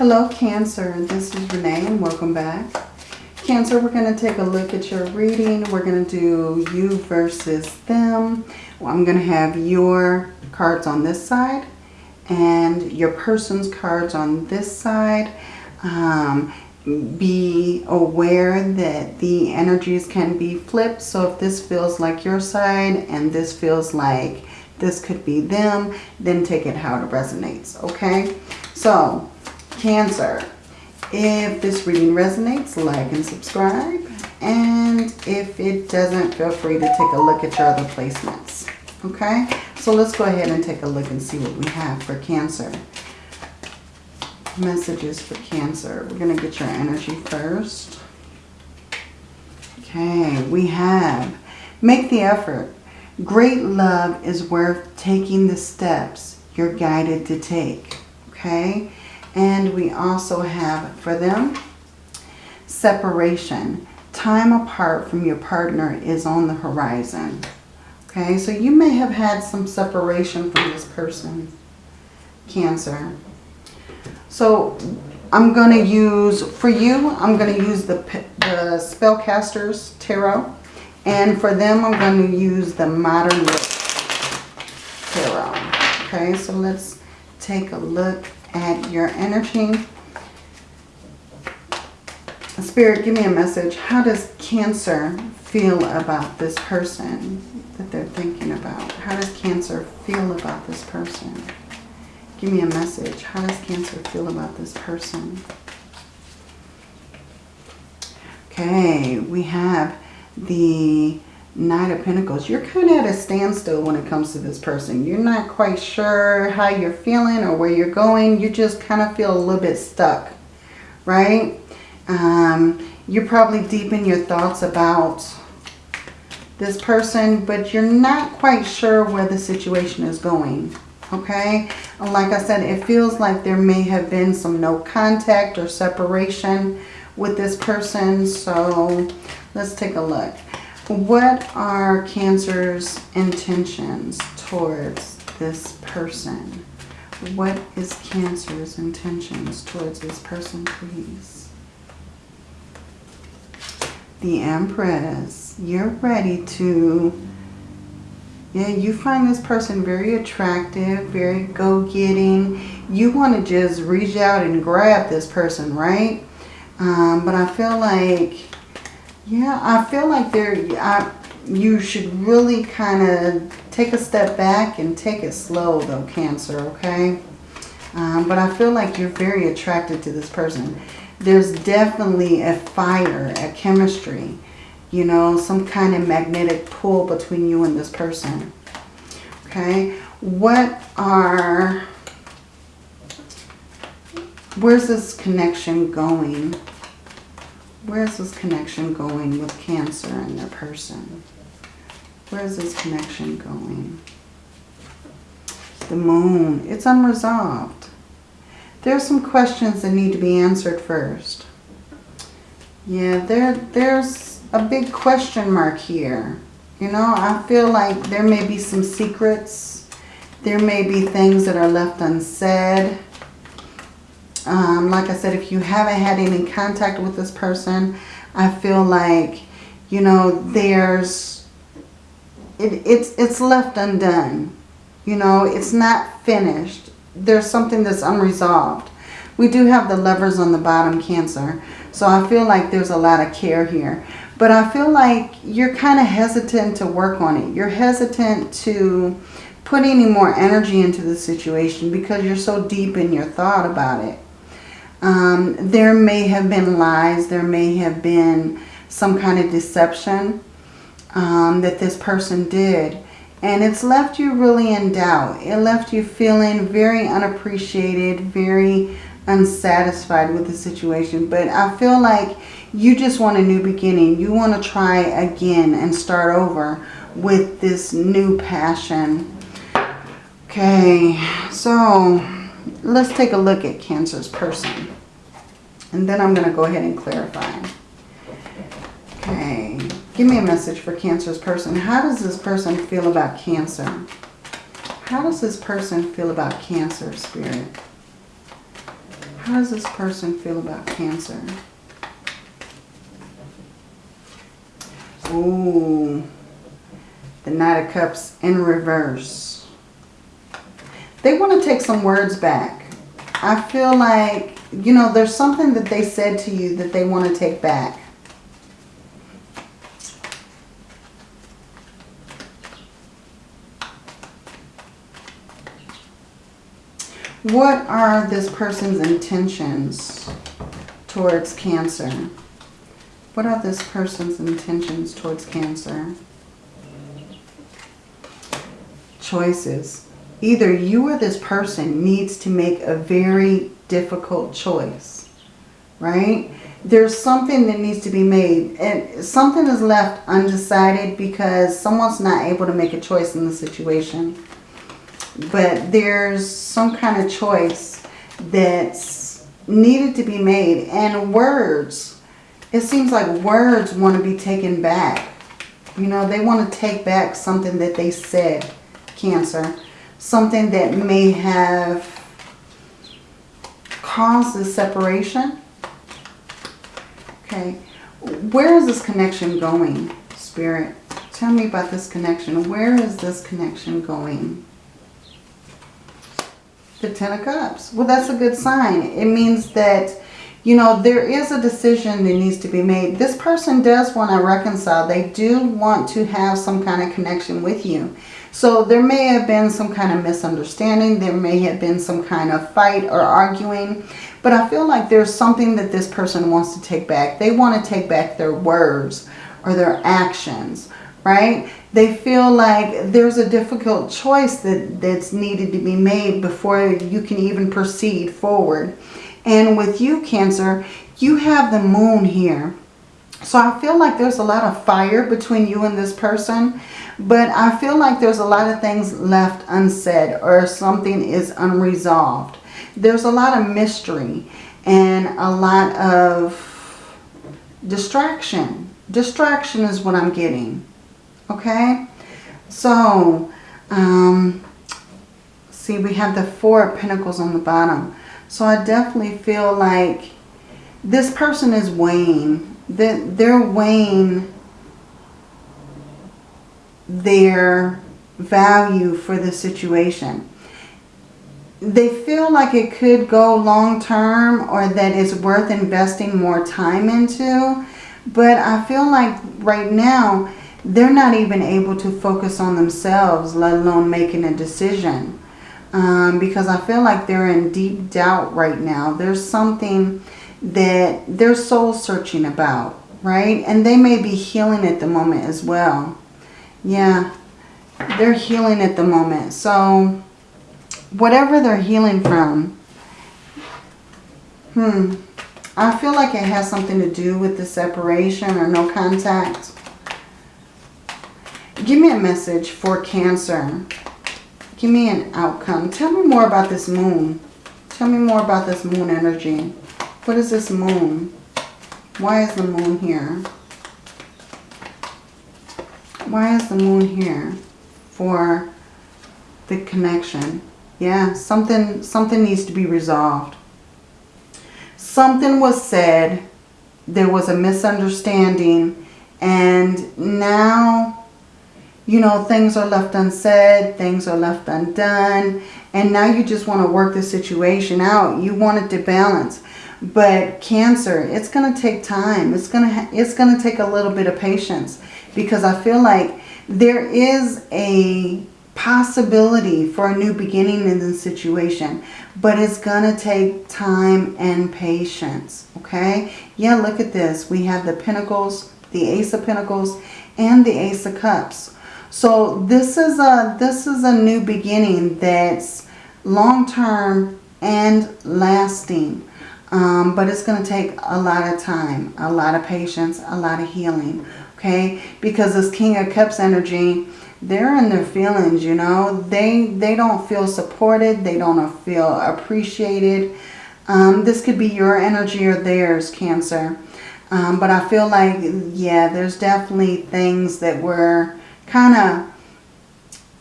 Hello Cancer, this is Renee and welcome back. Cancer, we're going to take a look at your reading. We're going to do you versus them. Well, I'm going to have your cards on this side and your person's cards on this side. Um, be aware that the energies can be flipped. So if this feels like your side and this feels like this could be them, then take it how it resonates, okay? So, Cancer, if this reading resonates, like and subscribe. And if it doesn't, feel free to take a look at your other placements, okay? So let's go ahead and take a look and see what we have for Cancer messages for Cancer. We're going to get your energy first. Okay, we have make the effort. Great love is worth taking the steps you're guided to take. Okay, and we also have for them separation. Time apart from your partner is on the horizon. Okay, so you may have had some separation from this person, Cancer. So I'm going to use, for you, I'm going to use the, the Spellcasters Tarot. And for them, I'm going to use the Modern Tarot. Okay, so let's take a look at your energy. Spirit, give me a message. How does Cancer feel about this person that they're thinking about? How does Cancer feel about this person? Give me a message. How does Cancer feel about this person? Okay, we have the Knight of Pentacles. You're kind of at a standstill when it comes to this person. You're not quite sure how you're feeling or where you're going. You just kind of feel a little bit stuck, right? Um, you're probably deep in your thoughts about this person, but you're not quite sure where the situation is going okay? Like I said, it feels like there may have been some no contact or separation with this person. So let's take a look. What are Cancer's intentions towards this person? What is Cancer's intentions towards this person, please? The Empress. You're ready to yeah, you find this person very attractive, very go-getting. You want to just reach out and grab this person, right? Um, but I feel like, yeah, I feel like there, I, you should really kind of take a step back and take it slow though, Cancer, okay? Um, but I feel like you're very attracted to this person. There's definitely a fire, a chemistry you know, some kind of magnetic pull between you and this person. Okay, what are, where's this connection going? Where's this connection going with Cancer and their person? Where's this connection going? The moon, it's unresolved. There's some questions that need to be answered first. Yeah, there, there's a big question mark here. You know, I feel like there may be some secrets. There may be things that are left unsaid. Um, like I said, if you haven't had any contact with this person, I feel like, you know, there's, it, it's, it's left undone. You know, it's not finished. There's something that's unresolved. We do have the lovers on the bottom, Cancer. So I feel like there's a lot of care here. But I feel like you're kind of hesitant to work on it. You're hesitant to put any more energy into the situation because you're so deep in your thought about it. Um, there may have been lies. There may have been some kind of deception um, that this person did. And it's left you really in doubt. It left you feeling very unappreciated, very unsatisfied with the situation. But I feel like you just want a new beginning. You want to try again and start over with this new passion. Okay, so let's take a look at Cancer's person. And then I'm going to go ahead and clarify. Okay, give me a message for Cancer's person. How does this person feel about Cancer? How does this person feel about Cancer, Spirit? How does this person feel about Cancer? Ooh. The Knight of Cups in reverse. They want to take some words back. I feel like, you know, there's something that they said to you that they want to take back. What are this person's intentions towards Cancer? What are this person's intentions towards Cancer? Choices. Either you or this person needs to make a very difficult choice, right? There's something that needs to be made and something is left undecided because someone's not able to make a choice in the situation but there's some kind of choice that's needed to be made. And words, it seems like words want to be taken back. You know, they want to take back something that they said, Cancer. Something that may have caused the separation. Okay. Where is this connection going, Spirit? Tell me about this connection. Where is this connection going? The Ten of Cups. Well, that's a good sign. It means that, you know, there is a decision that needs to be made. This person does want to reconcile. They do want to have some kind of connection with you. So there may have been some kind of misunderstanding. There may have been some kind of fight or arguing. But I feel like there's something that this person wants to take back. They want to take back their words or their actions, right? they feel like there's a difficult choice that, that's needed to be made before you can even proceed forward. And with you, Cancer, you have the moon here. So I feel like there's a lot of fire between you and this person. But I feel like there's a lot of things left unsaid or something is unresolved. There's a lot of mystery and a lot of distraction. Distraction is what I'm getting. Okay, so um, see we have the Four of Pentacles on the bottom. So I definitely feel like this person is weighing. That they're weighing their value for the situation. They feel like it could go long term or that it's worth investing more time into. But I feel like right now they're not even able to focus on themselves, let alone making a decision. Um, because I feel like they're in deep doubt right now. There's something that they're soul searching about, right? And they may be healing at the moment as well. Yeah, they're healing at the moment. So whatever they're healing from, hmm, I feel like it has something to do with the separation or no contact. Give me a message for Cancer. Give me an outcome. Tell me more about this moon. Tell me more about this moon energy. What is this moon? Why is the moon here? Why is the moon here for the connection? Yeah, something, something needs to be resolved. Something was said. There was a misunderstanding. And now you know, things are left unsaid, things are left undone, and now you just want to work the situation out. You want it to balance. But Cancer, it's going to take time. It's going to it's going to take a little bit of patience because I feel like there is a possibility for a new beginning in this situation, but it's going to take time and patience, okay? Yeah, look at this. We have the Pentacles, the Ace of Pentacles, and the Ace of Cups. So this is a this is a new beginning that's long-term and lasting. Um, but it's going to take a lot of time, a lot of patience, a lot of healing. Okay, because this King of Cups energy, they're in their feelings, you know. They, they don't feel supported. They don't feel appreciated. Um, this could be your energy or theirs, Cancer. Um, but I feel like, yeah, there's definitely things that were kind of,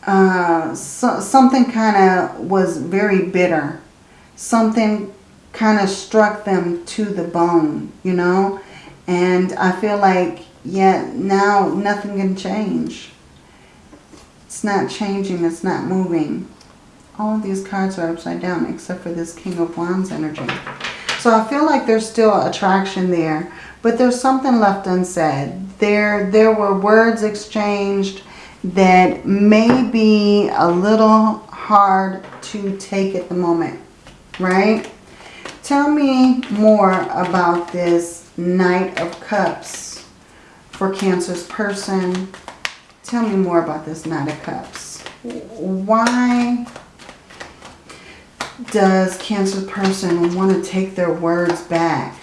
uh, so, something kind of was very bitter. Something kind of struck them to the bone, you know? And I feel like, yeah, now nothing can change. It's not changing. It's not moving. All of these cards are upside down except for this King of Wands energy. So I feel like there's still attraction there. But there's something left unsaid. There, there were words exchanged that may be a little hard to take at the moment. Right? Tell me more about this Knight of Cups for Cancer's person. Tell me more about this Knight of Cups. Why does Cancer person want to take their words back?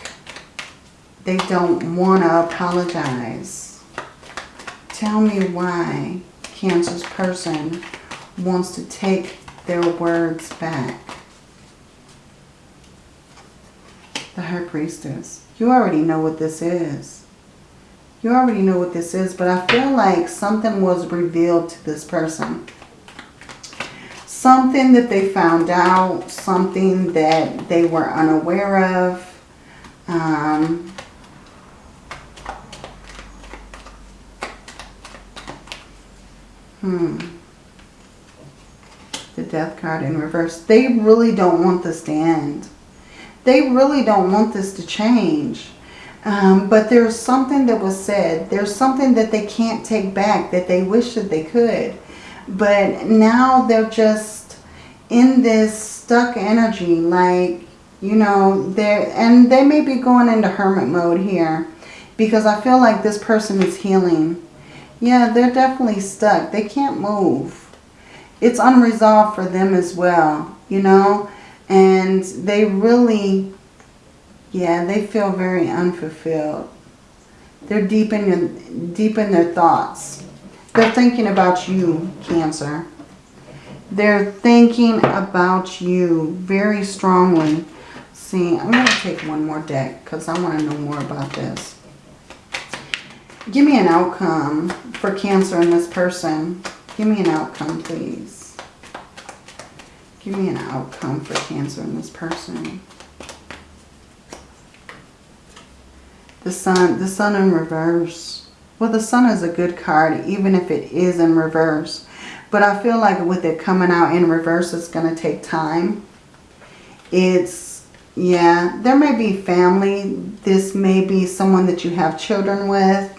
They don't want to apologize. Tell me why Cancer's person wants to take their words back. The High Priestess. You already know what this is. You already know what this is, but I feel like something was revealed to this person something that they found out, something that they were unaware of. Um, hmm. The death card in reverse. They really don't want this to end. They really don't want this to change. Um, but there's something that was said. There's something that they can't take back that they wish that they could. But now they're just in this stuck energy. Like, you know, they're, and they may be going into hermit mode here. Because I feel like this person is healing. Yeah, they're definitely stuck. They can't move. It's unresolved for them as well, you know. And they really, yeah, they feel very unfulfilled. They're deep in, deep in their thoughts. They're thinking about you, Cancer. They're thinking about you very strongly. See, I'm going to take one more deck because I want to know more about this. Give me an outcome for Cancer and this person. Give me an outcome, please. Give me an outcome for Cancer and this person. The sun, the sun in reverse. Well, the sun is a good card, even if it is in reverse. But I feel like with it coming out in reverse, it's going to take time. It's, yeah, there may be family. This may be someone that you have children with.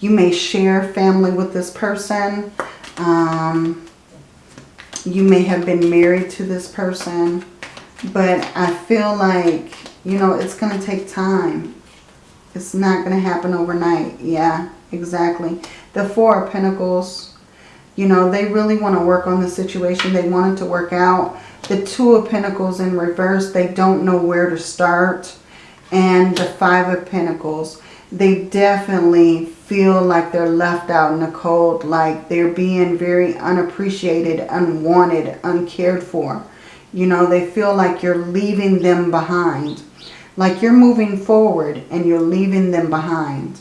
You may share family with this person. Um, you may have been married to this person. But I feel like, you know, it's going to take time. It's not going to happen overnight. Yeah exactly. The Four of Pentacles, you know, they really want to work on the situation. They want it to work out. The Two of Pentacles in reverse, they don't know where to start. And the Five of Pentacles, they definitely feel like they're left out in the cold, like they're being very unappreciated, unwanted, uncared for. You know, they feel like you're leaving them behind. Like you're moving forward and you're leaving them behind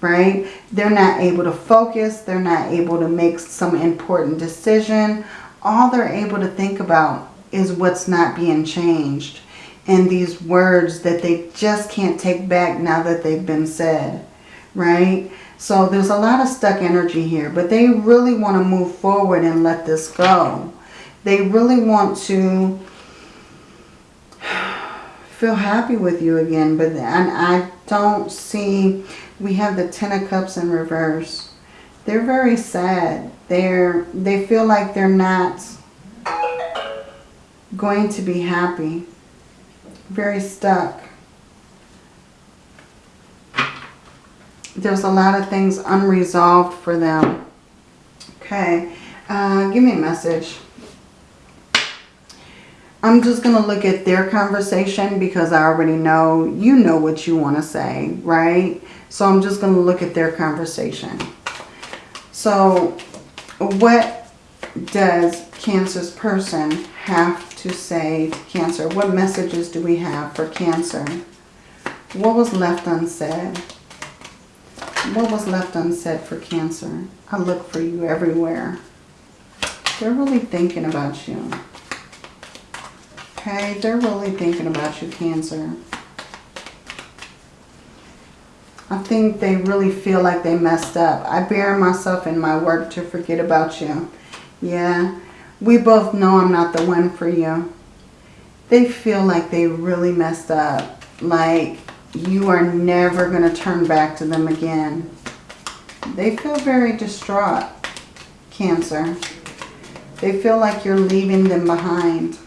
right? They're not able to focus. They're not able to make some important decision. All they're able to think about is what's not being changed. And these words that they just can't take back now that they've been said, right? So there's a lot of stuck energy here. But they really want to move forward and let this go. They really want to feel happy with you again. But and I don't see we have the Ten of Cups in reverse. They're very sad. They're they feel like they're not going to be happy. Very stuck. There's a lot of things unresolved for them. Okay. Uh, give me a message. I'm just going to look at their conversation because I already know you know what you want to say, right? So I'm just going to look at their conversation. So what does Cancer's person have to say to Cancer? What messages do we have for Cancer? What was left unsaid? What was left unsaid for Cancer? I look for you everywhere. They're really thinking about you. Okay, they're really thinking about you, Cancer. I think they really feel like they messed up. I bury myself in my work to forget about you. Yeah, we both know I'm not the one for you. They feel like they really messed up. Like you are never going to turn back to them again. They feel very distraught, Cancer. They feel like you're leaving them behind.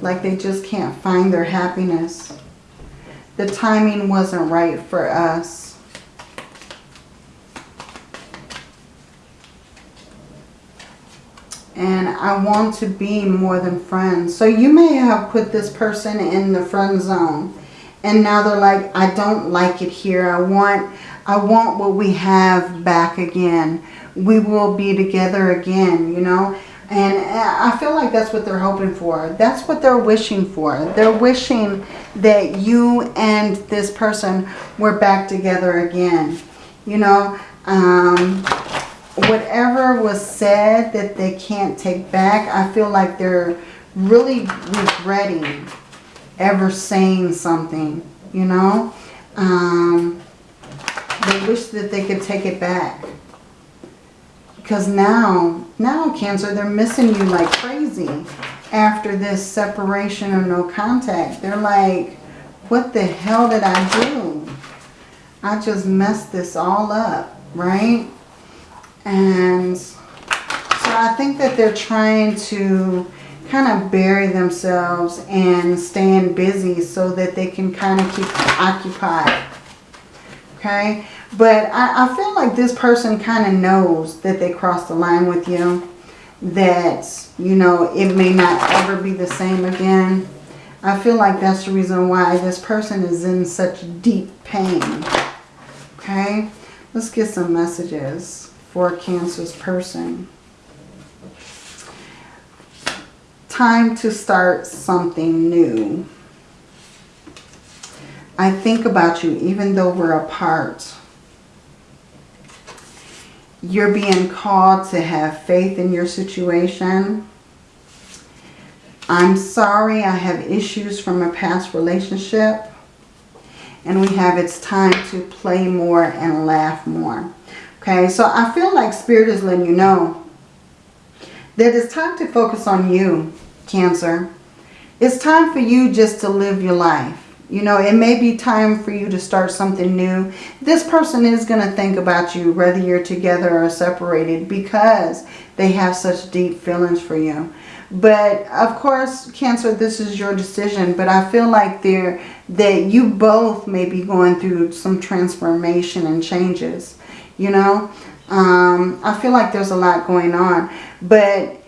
Like they just can't find their happiness. The timing wasn't right for us. And I want to be more than friends. So you may have put this person in the friend zone. And now they're like, I don't like it here. I want, I want what we have back again. We will be together again, you know. And I feel like that's what they're hoping for. That's what they're wishing for. They're wishing that you and this person were back together again. You know, um, whatever was said that they can't take back, I feel like they're really regretting ever saying something, you know. Um, they wish that they could take it back. Because now, now Cancer, they're missing you like crazy after this separation or no contact. They're like, what the hell did I do? I just messed this all up, right? And so I think that they're trying to kind of bury themselves and staying busy so that they can kind of keep occupied. Okay? But I, I feel like this person kind of knows that they crossed the line with you. That, you know, it may not ever be the same again. I feel like that's the reason why this person is in such deep pain. Okay? Let's get some messages for a Cancer's person. Time to start something new. I think about you even though we're apart you're being called to have faith in your situation. I'm sorry I have issues from a past relationship. And we have it's time to play more and laugh more. Okay, so I feel like Spirit is letting you know that it's time to focus on you, Cancer. It's time for you just to live your life. You know, it may be time for you to start something new. This person is going to think about you whether you're together or separated because they have such deep feelings for you. But of course, Cancer, this is your decision. But I feel like there that you both may be going through some transformation and changes. You know, um, I feel like there's a lot going on. But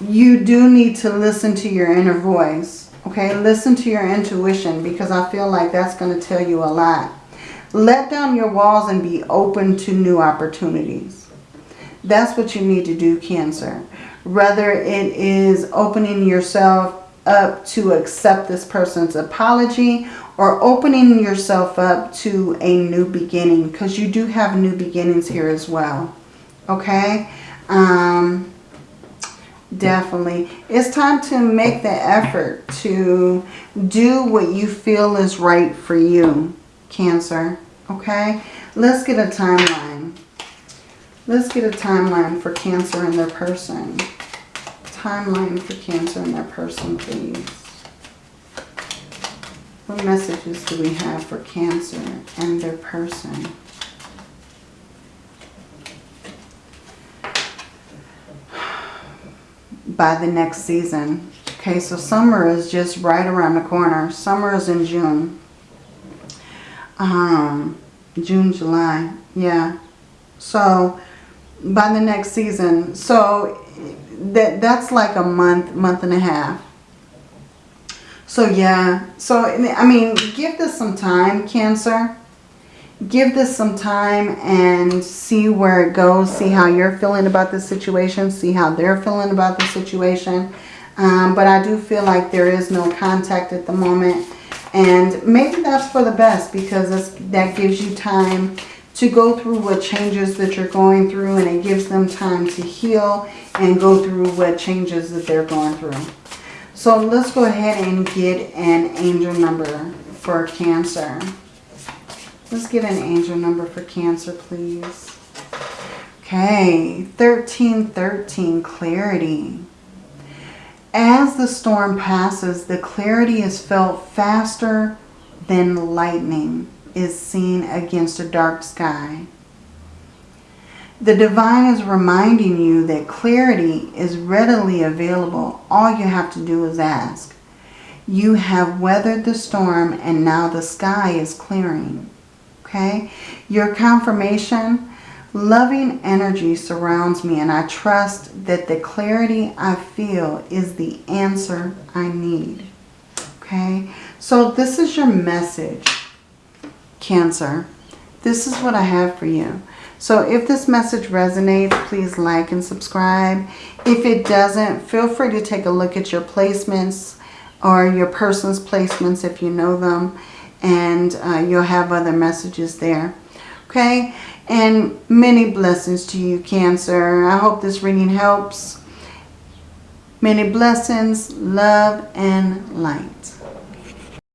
you do need to listen to your inner voice Okay, listen to your intuition because I feel like that's going to tell you a lot. Let down your walls and be open to new opportunities. That's what you need to do, Cancer. Whether it is opening yourself up to accept this person's apology or opening yourself up to a new beginning because you do have new beginnings here as well. Okay? Um, Definitely. It's time to make the effort to do what you feel is right for you, Cancer. Okay? Let's get a timeline. Let's get a timeline for Cancer and their person. Timeline for Cancer and their person, please. What messages do we have for Cancer and their person? by the next season. Okay, so summer is just right around the corner. Summer is in June. Um, June, July. Yeah. So by the next season. So that that's like a month, month and a half. So yeah. So I mean, give this some time, Cancer give this some time and see where it goes. See how you're feeling about the situation. See how they're feeling about the situation. Um, but I do feel like there is no contact at the moment. And maybe that's for the best because that gives you time to go through what changes that you're going through. And it gives them time to heal and go through what changes that they're going through. So let's go ahead and get an angel number for Cancer. Let's get an angel number for Cancer, please. Okay, 1313, clarity. As the storm passes, the clarity is felt faster than lightning is seen against a dark sky. The divine is reminding you that clarity is readily available. All you have to do is ask. You have weathered the storm and now the sky is clearing. Okay? Your confirmation, loving energy surrounds me and I trust that the clarity I feel is the answer I need. Okay? So this is your message, Cancer. This is what I have for you. So if this message resonates, please like and subscribe. If it doesn't, feel free to take a look at your placements or your person's placements if you know them. And uh, you'll have other messages there. Okay? And many blessings to you, Cancer. I hope this reading helps. Many blessings, love, and light.